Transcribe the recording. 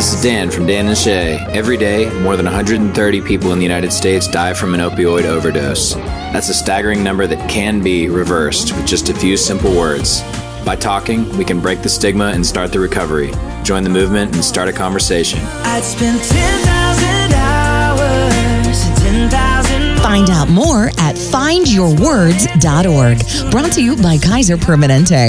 This is Dan from Dan and Shay. Every day, more than 130 people in the United States die from an opioid overdose. That's a staggering number that can be reversed with just a few simple words. By talking, we can break the stigma and start the recovery. Join the movement and start a conversation. I'd spend 10,000 hours, 10,000 Find out more at findyourwords.org. Brought to you by Kaiser Permanente.